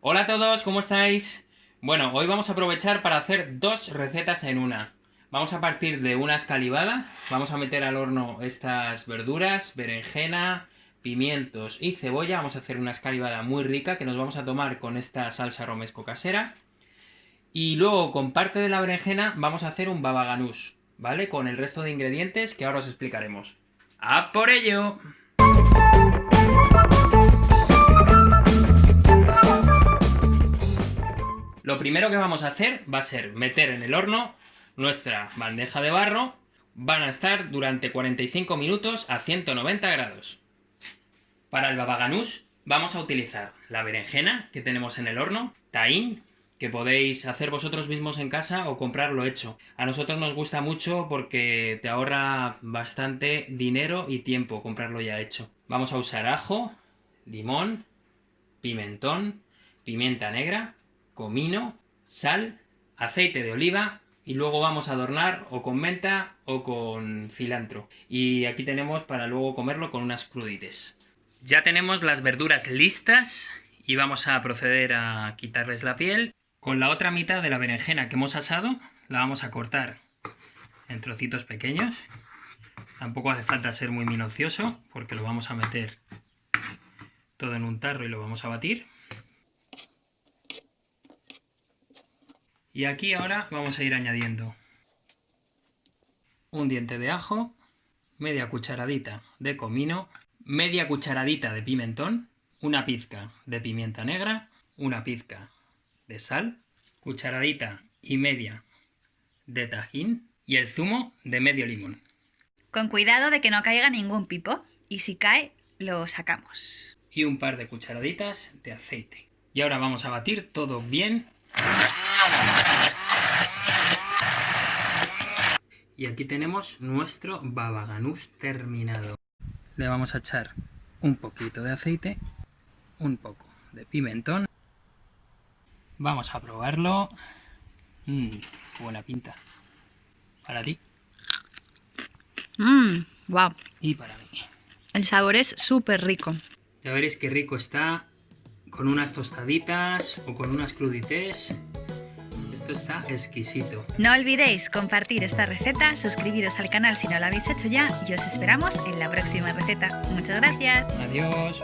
Hola a todos, ¿cómo estáis? Bueno, hoy vamos a aprovechar para hacer dos recetas en una. Vamos a partir de una escalivada, vamos a meter al horno estas verduras, berenjena, pimientos y cebolla. Vamos a hacer una escalivada muy rica que nos vamos a tomar con esta salsa romesco casera. Y luego con parte de la berenjena vamos a hacer un baba ganoush, ¿vale? Con el resto de ingredientes que ahora os explicaremos. ¡A por ello! Lo primero que vamos a hacer va a ser meter en el horno nuestra bandeja de barro. Van a estar durante 45 minutos a 190 grados. Para el babaganús vamos a utilizar la berenjena que tenemos en el horno, taín, que podéis hacer vosotros mismos en casa o comprarlo hecho. A nosotros nos gusta mucho porque te ahorra bastante dinero y tiempo comprarlo ya hecho. Vamos a usar ajo, limón, pimentón, pimienta negra, comino, sal, aceite de oliva y luego vamos a adornar o con menta o con cilantro. Y aquí tenemos para luego comerlo con unas crudites. Ya tenemos las verduras listas y vamos a proceder a quitarles la piel. Con la otra mitad de la berenjena que hemos asado la vamos a cortar en trocitos pequeños. Tampoco hace falta ser muy minucioso porque lo vamos a meter todo en un tarro y lo vamos a batir. Y aquí ahora vamos a ir añadiendo un diente de ajo, media cucharadita de comino, media cucharadita de pimentón, una pizca de pimienta negra, una pizca de sal, cucharadita y media de tajín y el zumo de medio limón. Con cuidado de que no caiga ningún pipo y si cae lo sacamos. Y un par de cucharaditas de aceite. Y ahora vamos a batir todo bien y aquí tenemos nuestro babaganús terminado. Le vamos a echar un poquito de aceite, un poco de pimentón. Vamos a probarlo. Mmm, buena pinta. Para ti. Mmm, wow. Y para mí. El sabor es súper rico. Ya veréis qué rico está con unas tostaditas o con unas crudités está exquisito. No olvidéis compartir esta receta, suscribiros al canal si no lo habéis hecho ya y os esperamos en la próxima receta. Muchas gracias. Adiós.